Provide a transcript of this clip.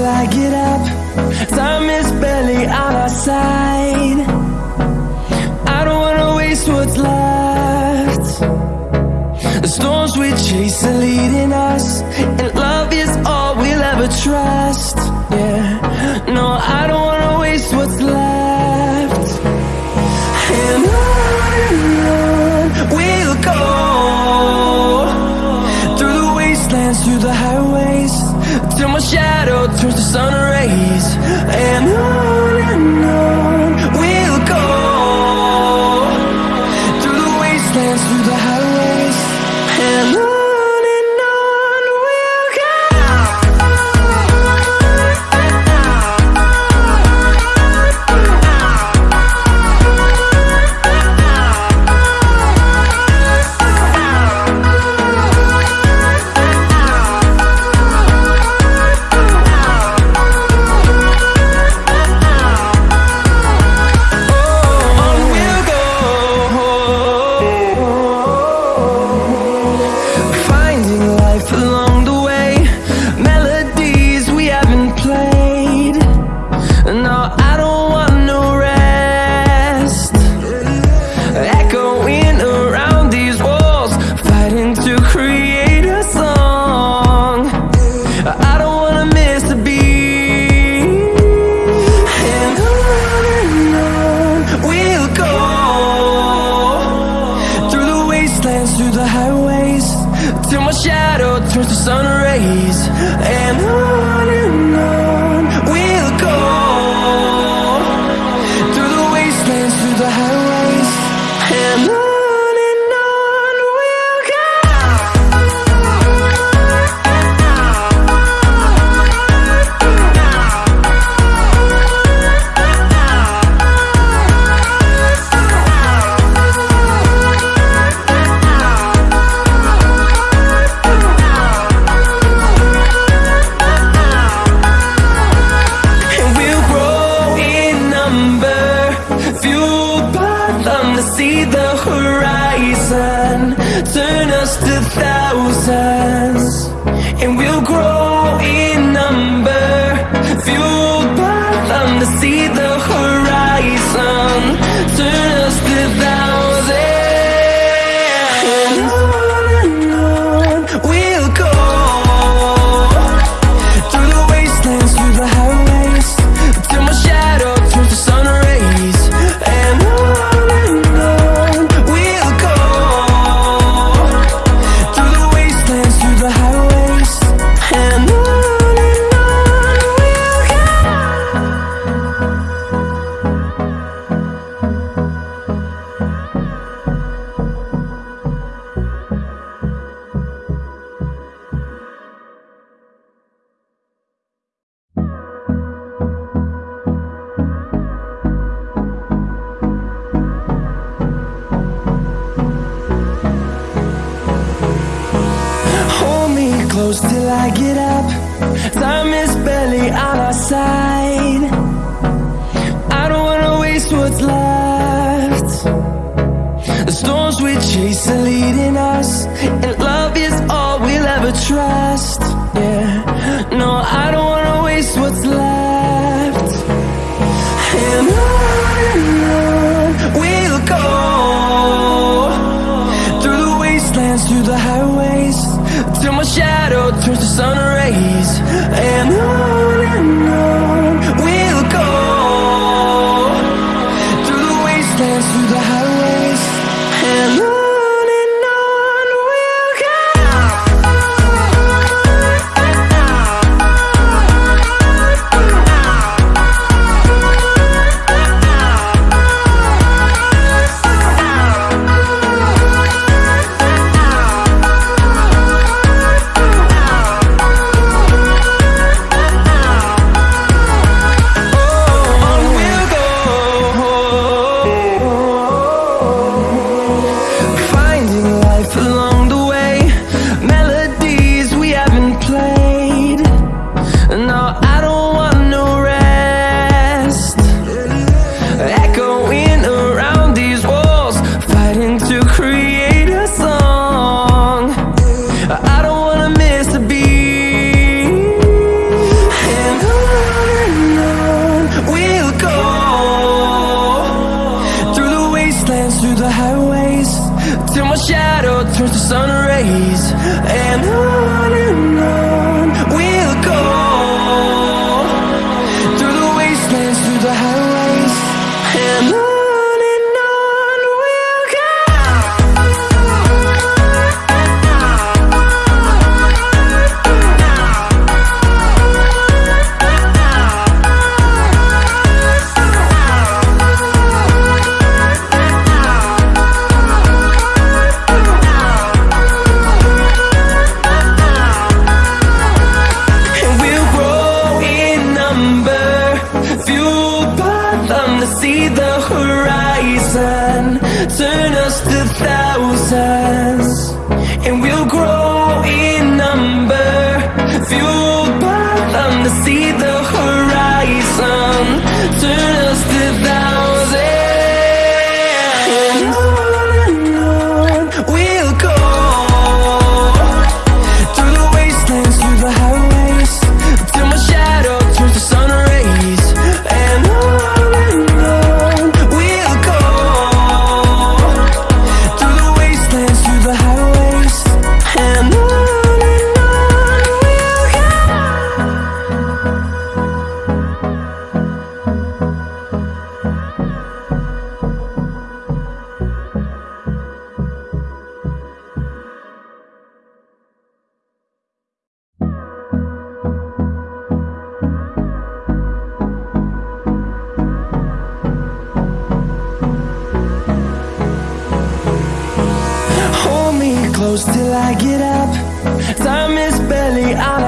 till I get up. Time is barely on our side. I don't wanna waste what's left. The storms we chase are leading us And love is all we'll ever trust. Yeah, no, I don't wanna waste what's left. And on and on we'll go. Through the wastelands, through the highways till my shadow turns to sun rays. And I and I close till I get up. Time is barely on our side. I don't wanna waste what's left. The storms we chase are leading us turns to sun rays and on and on we'll go. Through the wastelands through the highways and on to create a song. I don't wanna miss a beat. And on and on we'll go. Through the wastelands, through the highways Till my shadow turns to sun rays. And on close till I get up. Time is barely on